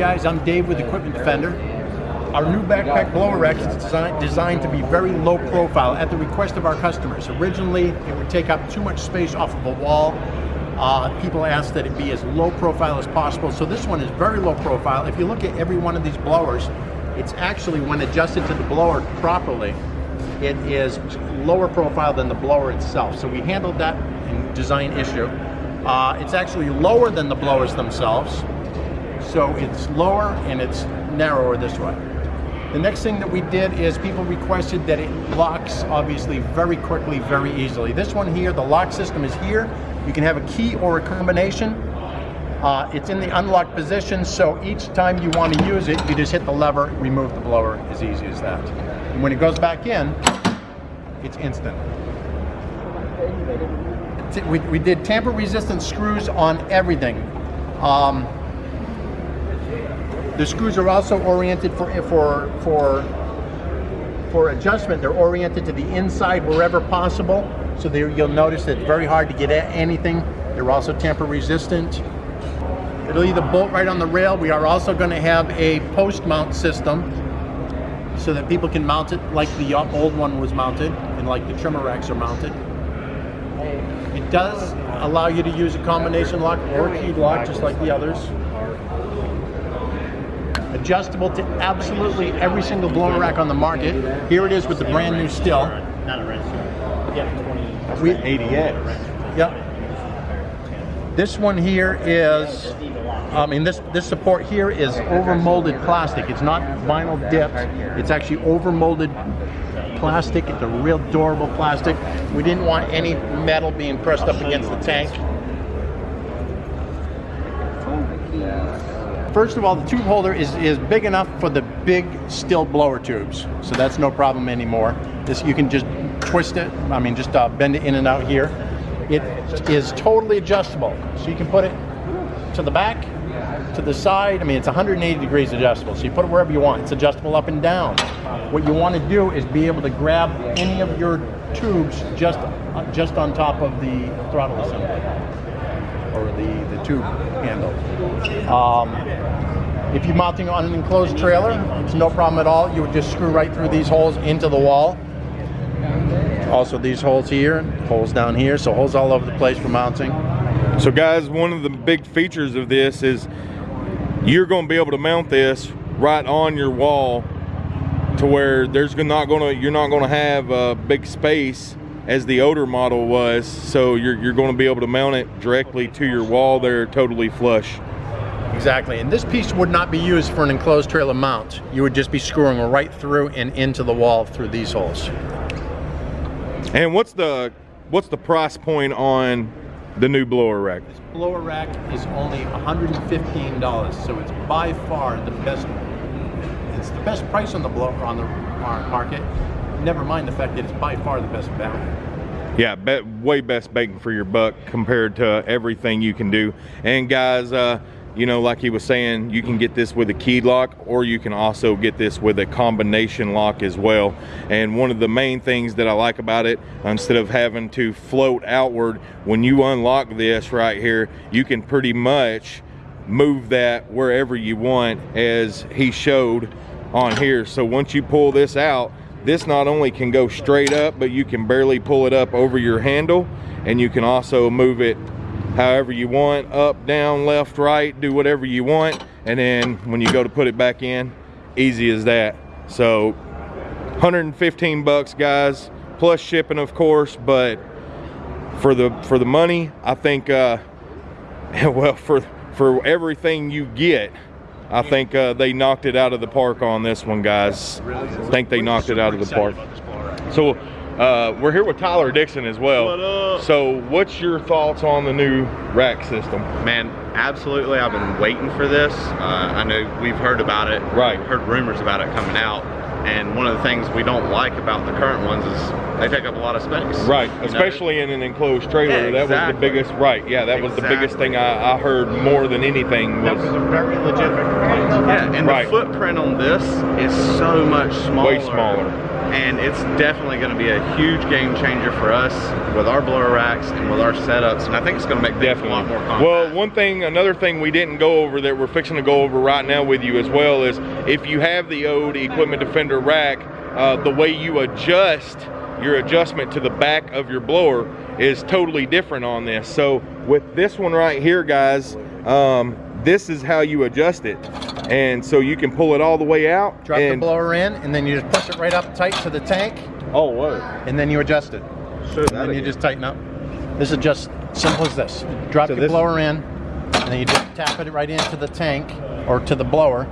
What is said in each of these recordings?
guys, I'm Dave with Equipment Defender. Our new backpack blower rack is designed, designed to be very low profile at the request of our customers. Originally, it would take up too much space off of a wall. Uh, people asked that it be as low profile as possible, so this one is very low profile. If you look at every one of these blowers, it's actually, when adjusted to the blower properly, it is lower profile than the blower itself. So we handled that design issue. Uh, it's actually lower than the blowers themselves, so it's lower and it's narrower this way. The next thing that we did is people requested that it locks obviously very quickly, very easily. This one here, the lock system is here. You can have a key or a combination. Uh, it's in the unlocked position, so each time you want to use it, you just hit the lever, remove the blower, as easy as that. And when it goes back in, it's instant. We, we did tamper resistant screws on everything. Um, the screws are also oriented for, for, for, for adjustment. They're oriented to the inside wherever possible. So you'll notice that it's very hard to get at anything. They're also tamper resistant. It'll either bolt right on the rail. We are also going to have a post mount system so that people can mount it like the uh, old one was mounted and like the trimmer racks are mounted. It does allow you to use a combination lock or keyed lock just like the others adjustable to absolutely every single blower rack on the market. Here it is with the brand new Stihl. Not a red Yeah, 20. We, 88. Yep. This one here is, I mean, this, this support here is over molded plastic. It's not vinyl dipped. It's actually over molded plastic. It's a real durable plastic. We didn't want any metal being pressed up against the tank. First of all, the tube holder is, is big enough for the big Stihl blower tubes. So that's no problem anymore. This You can just twist it, I mean, just uh, bend it in and out here. It is totally adjustable. So you can put it to the back, to the side. I mean, it's 180 degrees adjustable. So you put it wherever you want. It's adjustable up and down. What you want to do is be able to grab any of your tubes just, just on top of the throttle assembly or the, the tube handle. Um, if you're mounting on an enclosed trailer, it's no problem at all. You would just screw right through these holes into the wall. Also these holes here, holes down here, so holes all over the place for mounting. So guys, one of the big features of this is you're gonna be able to mount this right on your wall to where there's not gonna, you're not gonna have a big space as the older model was. So you're, you're gonna be able to mount it directly to your wall there totally flush. Exactly, and this piece would not be used for an enclosed trailer mount. You would just be screwing right through and into the wall through these holes. And what's the what's the price point on the new blower rack? This blower rack is only $115, so it's by far the best. It's the best price on the blower on the market. Never mind the fact that it's by far the best value. Yeah, be, way best bang for your buck compared to everything you can do. And guys, uh, you know, like he was saying, you can get this with a keyed lock or you can also get this with a combination lock as well. And one of the main things that I like about it, instead of having to float outward, when you unlock this right here, you can pretty much move that wherever you want as he showed on here. So once you pull this out, this not only can go straight up, but you can barely pull it up over your handle and you can also move it however you want, up, down, left, right, do whatever you want. And then when you go to put it back in, easy as that. So 115 bucks guys, plus shipping of course, but for the for the money, I think uh, well for for everything you get, I think uh, they knocked it out of the park on this one, guys. I think they knocked it out of the park. So uh, we're here with Tyler Dixon as well. What so what's your thoughts on the new rack system? Man, absolutely. I've been waiting for this. Uh, I know we've heard about it. Right. Heard rumors about it coming out. And one of the things we don't like about the current ones is they take up a lot of space. Right, especially know? in an enclosed trailer. Yeah, exactly. That was the biggest, right, yeah, that was the biggest thing I, I, heard more than anything. Was, that was a very legitimate complaint. Yeah, and right. the footprint on this is so much smaller. Way smaller and it's definitely going to be a huge game changer for us with our blower racks and with our setups. And I think it's going to make things a lot more compact. Well, one thing, another thing we didn't go over that we're fixing to go over right now with you as well is if you have the old Equipment Defender rack, uh, the way you adjust your adjustment to the back of your blower is totally different on this. So with this one right here, guys, um, this is how you adjust it. And so you can pull it all the way out. Drop the blower in, and then you just push it right up tight to the tank, oh, what? and then you adjust it. Show And then you just tighten up. This is just simple as this. Drop So your this- blower in, and then you just tap it right into the tank or to the blower.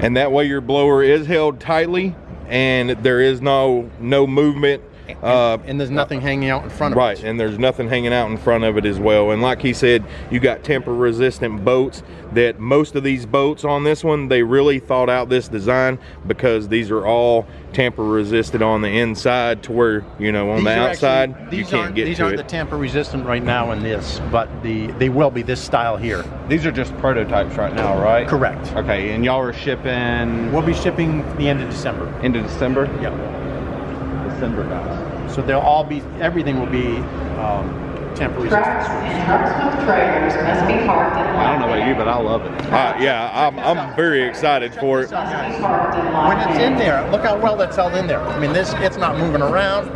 and that way your blower is held tightly and there is no no movement uh, and there's nothing hanging out in front of right it. and there's nothing hanging out in front of it as well and like he said you got temper resistant boats that most of these boats on this one they really thought out this design because these are all tamper resistant on the inside to where you know on These the outside actually- you these can't aren't, get These to aren't it the tamper resistant right now in this, but the they will be this style here. These are just prototypes right now, right? Correct. Okay, and y'all are shipping We'll be shipping the end of December. into December? Yep. December, guys. So they'll all be, everything will be um, tamper resistant. Trucks and trucks with trailers must be parked in I don't know about you, but I love it. uh, yeah I'm, I'm very excited for it Must be parked in line. When it's in there, look how well that's held in there. I mean, this it's not moving around.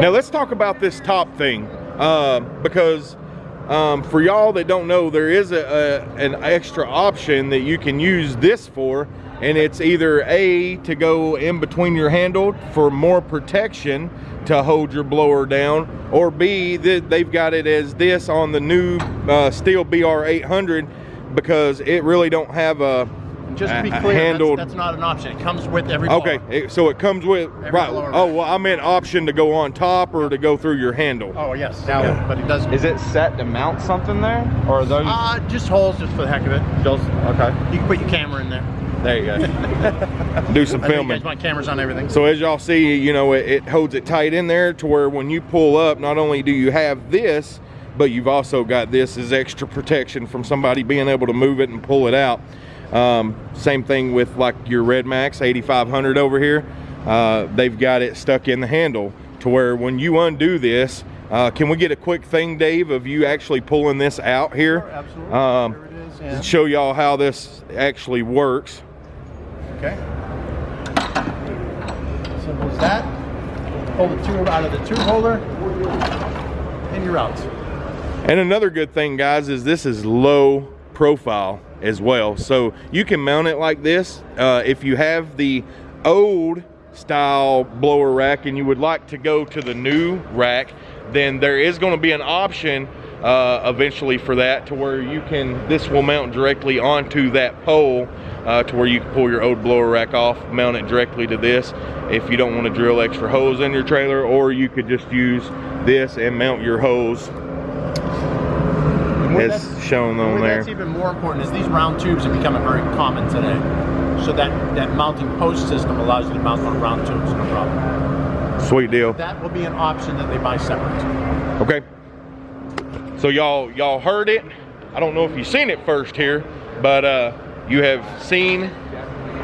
Now let's talk about this top thing uh, because um, for y'all that don't know, there is a, a an extra option that you can use this for, and it's either a to go in between your handle for more protection to hold your blower down, or b that they've got it as this on the new uh, Stihl BR 800 because it really don't have a Just to be a- a clear, that's, handled that's not an option. It comes with every blower. Okay, it- so it comes with right. blower Oh well, I meant option to go on top or to go through your handle. Oh yes. Now- yeah, but it does. Is it set to mount something there? Or are those Uh, just holes, just for the heck of it. just okay? You can put your camera in there. There you go. Do some I know you filming. guys want cameras on everything. So as y'all see, you know, it, it holds it tight in there to where when you pull up, not only do you have this, but you've also got this as extra protection from somebody being able to move it and pull it out. Um, same thing with like your RedMax 8500 over here. Uh, they've got it stuck in the handle to where when you undo this, uh, can we get a quick thing, Dave, of you actually pulling this out here? Sure, absolutely. Um, it is. Yeah. Show y'all how this actually works. Okay. Simple as that. Pull the tube out of the tube holder, and you're out. And another good thing, guys, is this is low profile as well. So you can mount it like this. Uh, if you have the old style blower rack and you would like to go to the new rack, then there is going to be an option uh, eventually for that to where you can, this will mount directly onto that pole uh, to where you can pull your old blower rack off, mount it directly to this if you don't want to drill extra holes in your trailer, or you could just use this and mount your hose And where as that's- shown on there. That's even more important is these round tubes are becoming very common today. So that, that mounting post system allows you to mount on round tubes, no problem. Sweet deal. That will be an option that they buy separate. Okay. So y'all y'all heard it. I don't know if you've seen it first here, but uh, you have seen.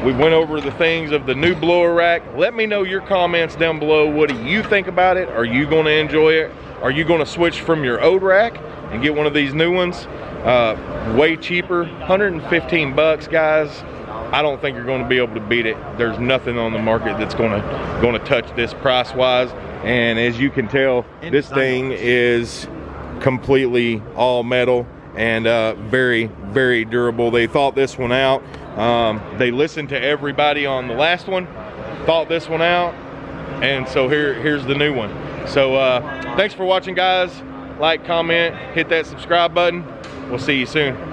We went over the things of the new blower rack. Let me know your comments down below. What do you think about it? Are you going to enjoy it? Are you going to switch from your old rack and get one of these new ones? Uh, way cheaper, 115 bucks, guys. I don't think you're going to be able to beat it. There's nothing on the market that's going to going to touch this price wise. And as you can tell, this thing is completely all metal and uh, very very durable. They thought this one out. Um, they listened to everybody on the last one, thought this one out, and so here here's the new one. So uh, thanks for watching, guys. Like, comment, hit that subscribe button. We'll see you soon.